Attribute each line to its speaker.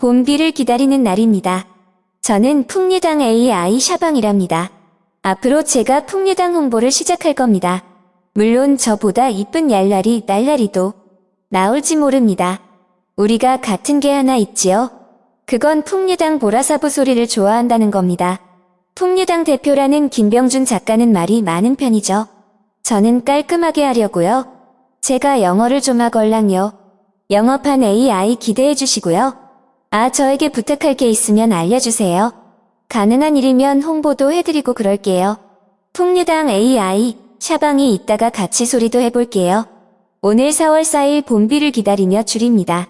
Speaker 1: 봄비를 기다리는 날입니다. 저는 풍리당 AI 샤방이랍니다. 앞으로 제가 풍리당 홍보를 시작할 겁니다. 물론 저보다 이쁜 얄라리 날라리도 나올지 모릅니다. 우리가 같은 게 하나 있지요. 그건 풍리당 보라사부 소리를 좋아한다는 겁니다. 풍리당 대표라는 김병준 작가는 말이 많은 편이죠. 저는 깔끔하게 하려고요. 제가 영어를 좀 하걸랑요. 영업한 AI 기대해 주시고요. 아, 저에게 부탁할 게 있으면 알려주세요. 가능한 일이면 홍보도 해드리고 그럴게요. 풍리당 AI, 샤방이 이따가 같이 소리도 해볼게요. 오늘 4월 4일 봄비를 기다리며 줄입니다.